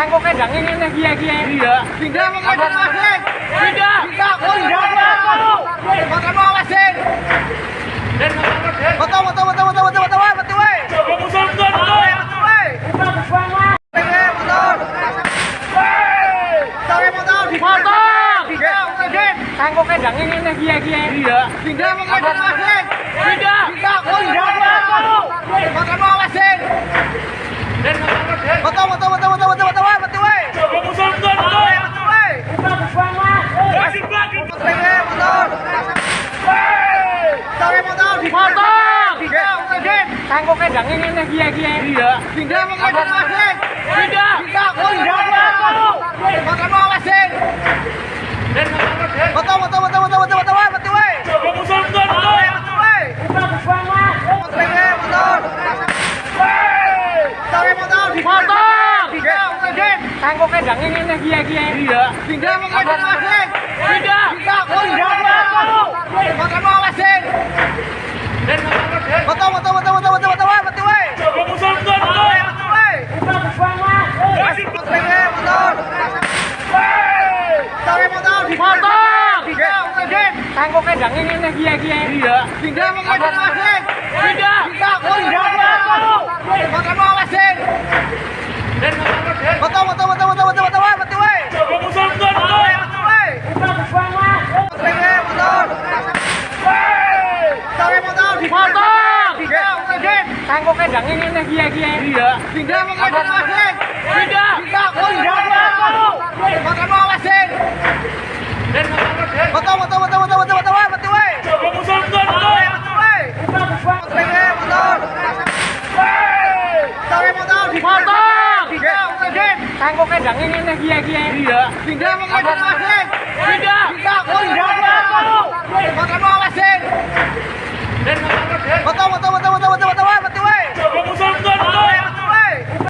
Kanggo kendang ini nih kia kia. Iya. Pindah mau ngejar awasin. Pindah. Pindah, oh pindah. Motor mau awasin. Coba musuh motor. Motor, weh. Weh, motor. Motor, weh, motor. Motor. Pindah, awasin. Kanggo kendang ini nih kia kia. Iya. Pindah mau ngejar awasin. Pindah. Pindah, oh pindah. Motor mau awasin. Dan motor Den. Motor, motor, motor, motor, motor, motor, weh, motor, weh. Coba musuh motor. Weh, motor, weh. Kasih belakang. Motor, weh, motor. Motor, weh, motor. Motor. Pindah, kendang ini nih kia kia. Iya. Pindah mau ngejar awasin. Pindah. Pindah, oh pindah. Mau awasin. Dan motor Den. Motor, motor, motor, motor, motor, motor, weh, motor, weh. Coba musuh motor. Motor, weh. Motor, weh, motor. Motor, weh, motor. Motor. Pindah, awasin. Kanggo kendang ini nih kia kia. Iya. Pindah mau ngejar awasin. Pindah. Pindah, oh pindah. Motor mau awasin. Dan motor Den. Motor, motor, motor, motor, motor, motor, weh, motor, weh. Coba musuh motor. Weh, motor, weh. Kasih Motor, weh, motor. Motor, weh, motor. Motor. Pindah, awasin. Kanggo kendang ini nih kia kia. Iya. Pindah mau ngejar awasin. Pindah. Pindah, pindah. Motor mau awasin. Dan motor Den. Motor, motor, motor, motor, motor, motor, weh, motor, weh. Coba musuh motor. Weh, motor, weh. Motor, weh, motor. Motor, weh, motor. Motor. Pindah, awasin. Kanggo kendang ini nih kia kia. Iya. Pindah mau ngejar awasin. Pindah. Pindah, oh pindah. Motor mau awasin. Dan motor Den. Motor, motor, motor, motor, motor, motor, weh, motor, weh. Coba musuh motor. Weh, motor, weh. Motor, weh, motor. Motor, weh, motor. Motor. Pindah, awasin. Kanggo kendang ini nih kia kia. Iya. Pindah mau ngejar awasin. Pindah. Pindah, oh pindah. Dan